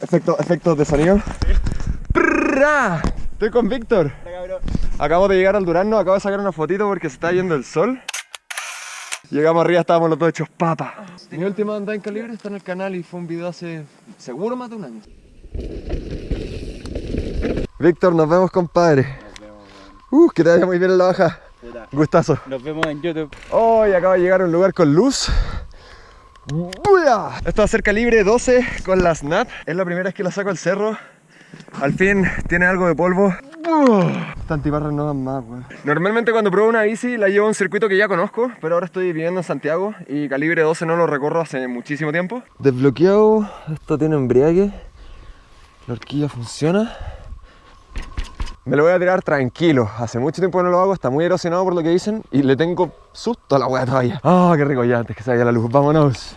Efecto, efectos de sonido. ¡Prrra! Estoy con Víctor. Acabo de llegar al Durazno, acabo de sacar una fotito porque se está yendo el sol. Llegamos arriba, estábamos los dos hechos papas. Mi última andada en calibre está en el canal y fue un video hace seguro más de un año. Víctor, nos vemos compadre. Uh, que te vaya muy bien en la baja. Gustazo. Nos vemos en YouTube. Hoy acaba de llegar a un lugar con luz. ¡Buya! Esto va a ser calibre 12 con la SNAP. Es la primera vez que la saco al cerro. Al fin tiene algo de polvo. Esta antibarra no dan más, weón. Normalmente cuando pruebo una bici la llevo a un circuito que ya conozco, pero ahora estoy viviendo en Santiago y calibre 12 no lo recorro hace muchísimo tiempo. Desbloqueado, esto tiene embriague. La horquilla funciona. Me lo voy a tirar tranquilo. Hace mucho tiempo que no lo hago, está muy erosionado por lo que dicen y le tengo susto a la weá todavía. ¡Ah, qué rico ya! Antes que vaya la luz, vámonos.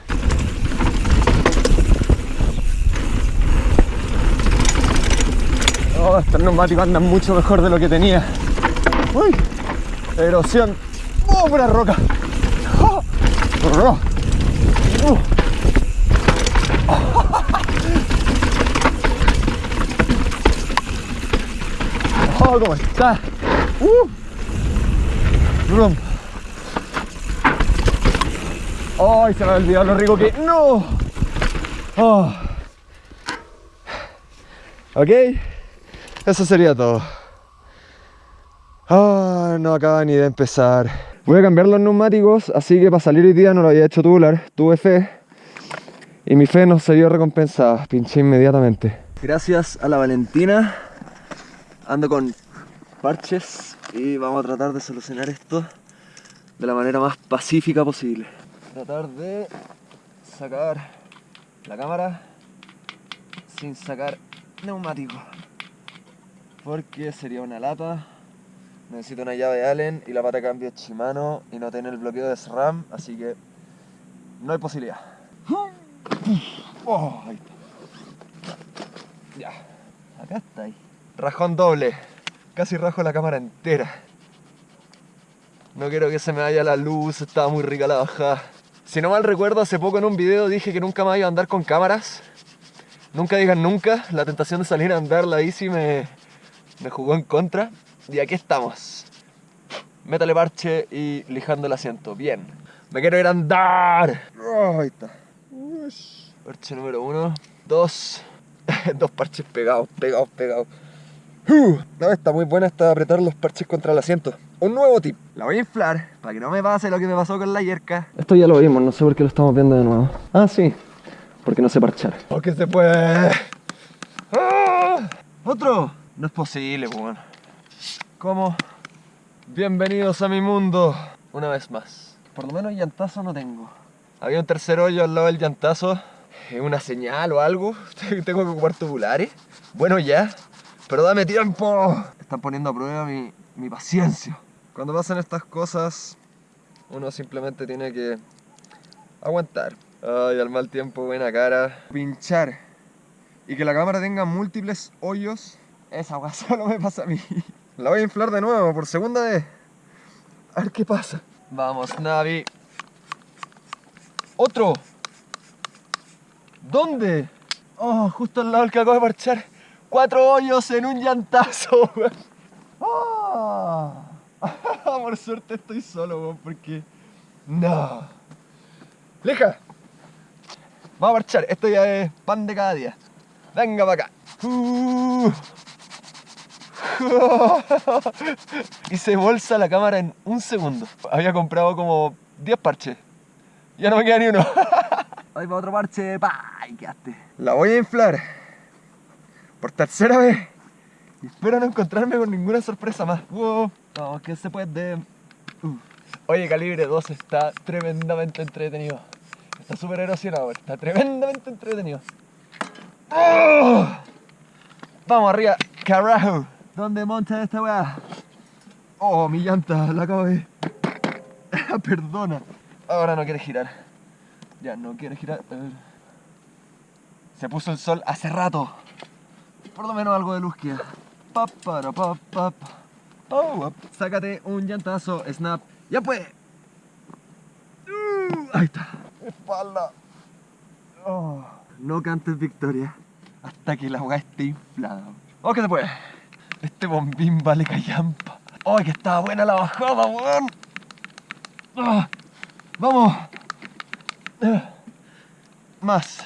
Oh, estos neumáticos andan mucho mejor de lo que tenía. ¡Uy! Erosión. ¡Oh, pura roca! ¡Oh! ¡Oh! ¡Oh, cómo está! ¡Uh! ¡Brum! ¡Ay, se me ha olvidado lo rico que... ¡No! Oh. Ok, eso sería todo. Ah, no acaba ni de empezar. Voy a cambiar los neumáticos, así que para salir hoy día no lo había hecho tubular. Tuve fe y mi fe no se recompensada. Pinché inmediatamente. Gracias a la Valentina. Ando con parches y vamos a tratar de solucionar esto de la manera más pacífica posible. Tratar de sacar la cámara sin sacar neumático porque sería una lata necesito una llave Allen y la pata de cambio es Shimano y no tiene el bloqueo de SRAM así que no hay posibilidad oh, ahí está. ya acá está ahí rajón doble casi rajo la cámara entera no quiero que se me vaya la luz estaba muy rica la bajada si no mal recuerdo hace poco en un video dije que nunca más iba a andar con cámaras Nunca digan nunca, la tentación de salir a andar la bici me, me jugó en contra. Y aquí estamos. Métale parche y lijando el asiento. Bien. Me quiero ir a andar. Oh, ahí está. Parche número uno. Dos. Dos parches pegados, pegados, pegados. Uh, no, está muy buena esta de apretar los parches contra el asiento. Un nuevo tip. La voy a inflar para que no me pase lo que me pasó con la yerca. Esto ya lo vimos, no sé por qué lo estamos viendo de nuevo. Ah, sí. Porque no sé parchar. Porque se puede. ¡Ah! ¿Otro? No es posible, bueno. ¿Cómo? Bienvenidos a mi mundo. Una vez más. Por lo menos llantazo no tengo. Había un tercer hoyo al lado del llantazo. Una señal o algo. Tengo que ocupar tubulares. Bueno, ya. Pero dame tiempo. Están poniendo a prueba mi, mi paciencia. Cuando pasan estas cosas, uno simplemente tiene que aguantar. Ay, al mal tiempo, buena cara. Pinchar y que la cámara tenga múltiples hoyos, esa agua solo me pasa a mí. La voy a inflar de nuevo por segunda vez. A ver qué pasa. Vamos, Navi. ¡Otro! ¿Dónde? Oh, justo al lado del que acabo de parchar. Cuatro hoyos en un llantazo, oh. Por suerte estoy solo, weón, porque... No. Leja. Vamos a marchar, esto ya es pan de cada día. Venga para acá. Uh. Hice bolsa la cámara en un segundo. Había comprado como 10 parches. Ya no me queda ni uno. Ahí va otro parche. ¡Pah! Y quedaste. La voy a inflar. Por tercera vez. Espero no encontrarme con ninguna sorpresa más. Wow. Que se puede. Oye, calibre 2 está tremendamente entretenido. Está súper erosionado, está tremendamente entretenido. Vamos arriba, carajo. ¿Dónde monta esta weá? Oh, mi llanta, la acabo de... Perdona. Ahora no quiere girar. Ya, no quiere girar. Se puso el sol hace rato. Por lo menos algo de luz queda. Para. Oh, Sácate un llantazo, snap. Ya pues. Uh, ahí está. Espalda. Oh. No cantes victoria. hasta que la weá esté inflada. ¡Oh, que se puede! Este bombín vale callampa. ¡Oh, que estaba buena la bajada, weón! Ah, ¡Vamos! Ah, más.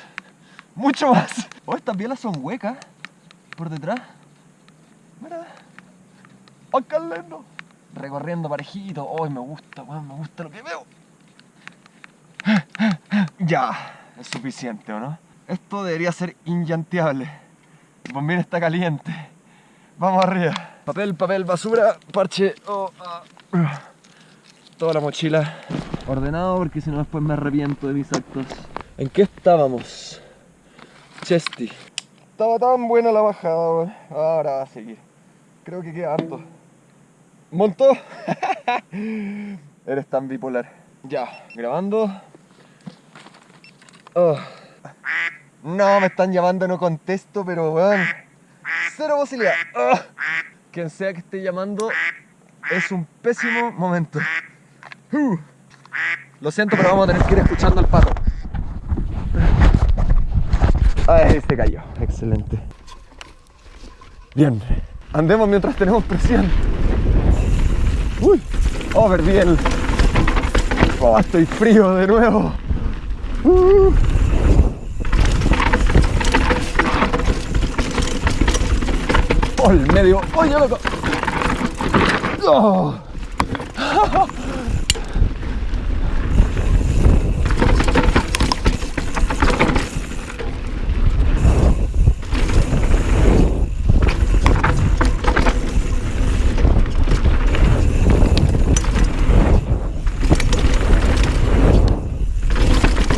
Mucho más. Oh, estas bielas son huecas. Por detrás. Mira. ¡Oh, qué lindo! Recorriendo parejito. ¡Oh, me gusta! Me gusta lo que veo. Ya, es suficiente, ¿o no? Esto debería ser inllanteable. El está caliente. Vamos arriba. Papel, papel, basura, parche. Oh, ah. Toda la mochila ordenado porque si no después me arrepiento de mis actos. ¿En qué estábamos? Chesty. Estaba tan buena la bajada, weón. Ahora va a seguir. Creo que queda harto. ¿Montó? Eres tan bipolar. Ya, grabando. Oh. No, me están llamando, no contesto, pero weón. Cero posibilidad. Oh. Quien sea que esté llamando es un pésimo momento. Lo siento, pero vamos a tener que ir escuchando al pato. Ay, se cayó. Excelente. Bien. Andemos mientras tenemos presión. Uy. Oh, perdí. Oh, estoy frío de nuevo. Uh. Oh, el medio. Oye, loco. Oh.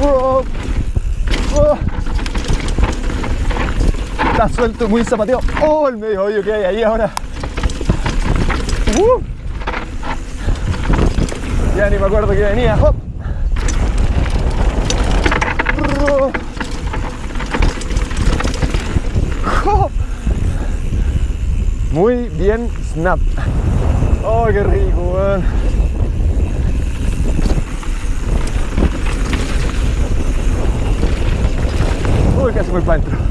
Oh. Está suelto, muy zapateo. Oh, el medio hoyo que hay ahí ahora. Uh. Ya ni me acuerdo que venía. Muy bien, snap. Oh, qué rico, weón. Uy, casi voy para adentro.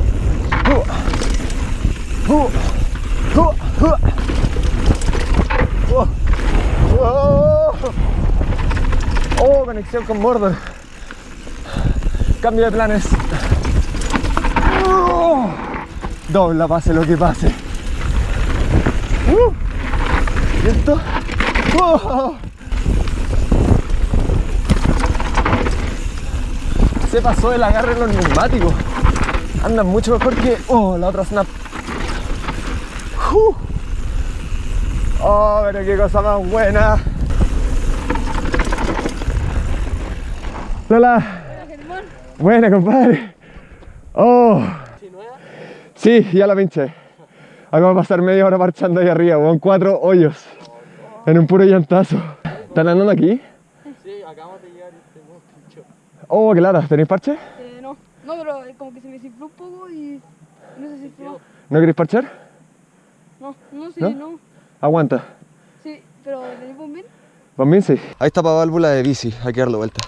Uh, uh, uh, uh. Oh, oh, oh, con Mordor. Cambio de planes. Oh, dobla, pase lo que pase. Uh, ¿Y esto? Oh. Se pasó el agarre en los neumáticos. Andan mucho mejor que oh, la otra snap. Uh. Oh, pero qué cosa más buena. Lola. Buena, compadre. Oh. Sí, ya la pinché. Acabo de pasar media hora marchando ahí arriba, con cuatro hoyos. En un puro llantazo. ¿Están andando aquí? Sí, acabamos de llegar y este nuevo pincho. Oh, qué lata. ¿Tenéis parche? Eh, no, no, pero eh, como que se me desinfló un poco y no se desinfló. ¿No queréis parchar? No, no, sí, ¿No? no. Aguanta. Sí, pero ¿tenéis bombín? Bombín, sí. Ahí está para válvula de bici, hay que darle vuelta.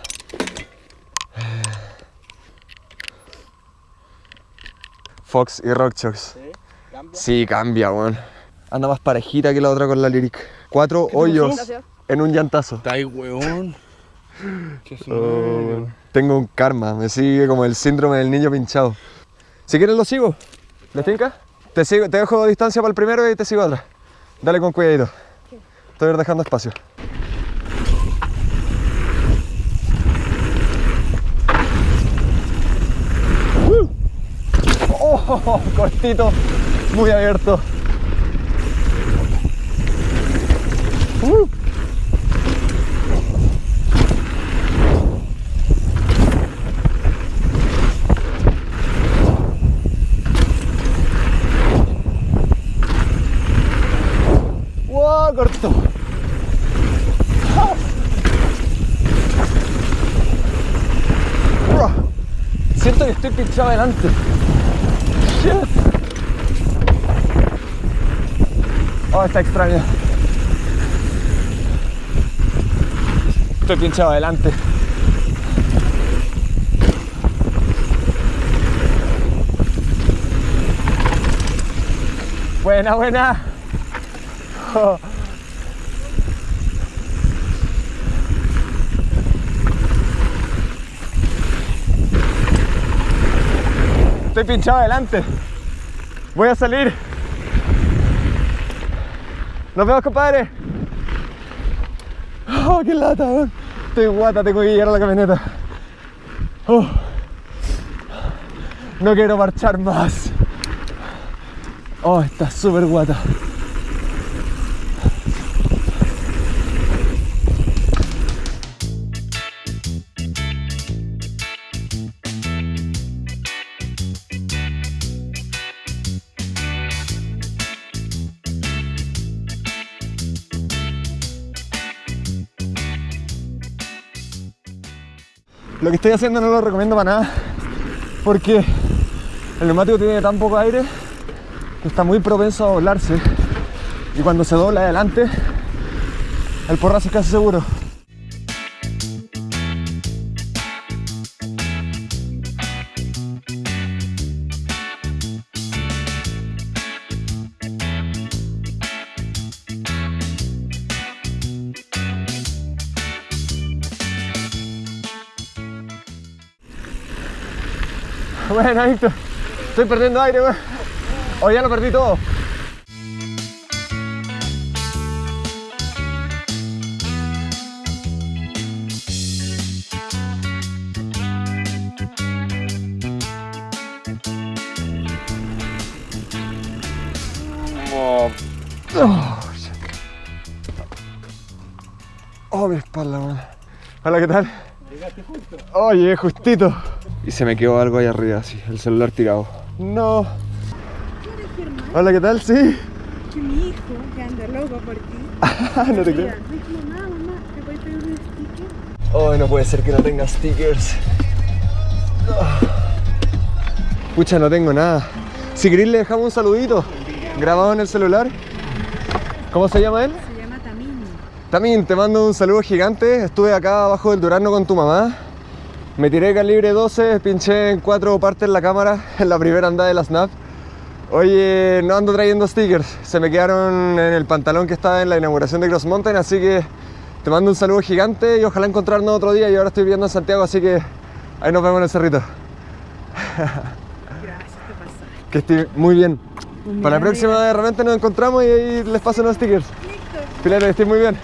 Fox y Rockchocks. ¿Sí? Cambia. Sí, cambia, weón. Anda más parejita que la otra con la Lyric. Cuatro hoyos en un llantazo. Está ahí, weón. Qué Oh, tengo un karma, me sigue como el síndrome del niño pinchado. Si quieres lo sigo. ¿Le tinca? Te, sigo, te dejo distancia para el primero y te sigo atrás. Dale con cuidadito. Estoy dejando espacio. ¡Uh! Oh, cortito, muy abierto. ¡Uh! ¡Wow! Siento que estoy pinchado adelante shit! Está extraño. Estoy pinchado adelante. Buena, buena. Oh. Estoy pinchado adelante. Voy a salir. Nos vemos, compadre. Oh, qué lata. Estoy guata, tengo que llegar a la camioneta. Oh. No quiero marchar más. Oh, está súper guata. Lo que estoy haciendo no lo recomiendo para nada porque el neumático tiene tan poco aire que está muy propenso a doblarse y cuando se dobla adelante el porrazo es casi seguro. Estoy perdiendo aire, weón. O ya lo perdí todo. Oh, oh, shit. Oh, mi espalda, weón. Hola, ¿qué tal? Oh, llegué justito. Y se me quedó algo ahí arriba, así, el celular tirado. No. Hola, ¿qué tal? Sí. Que mi hijo, que anda loco por ti. no te creo. Mamá, mamá, ¿te puedes pedir un sticker? Oh, no puede ser que no tenga stickers. Ah. Pucha, no tengo nada. Si querés le dejamos un saludito grabado en el celular. ¿Cómo se llama él? Se llama Tamini. También te mando un saludo gigante. Estuve acá abajo del Durano con tu mamá. Me tiré calibre 12, pinché en cuatro partes la cámara en la primera andada de la Snap. Oye, no ando trayendo stickers, se me quedaron en el pantalón que estaba en la inauguración de Cross Mountain, así que te mando un saludo gigante y ojalá encontrarnos otro día. Y ahora estoy viviendo en Santiago, así que ahí nos vemos en el cerrito. Gracias, te pasaste. Que esté muy bien. Para la próxima de repente nos encontramos y ahí les paso unos stickers. Listo. Pilar, que estés muy bien.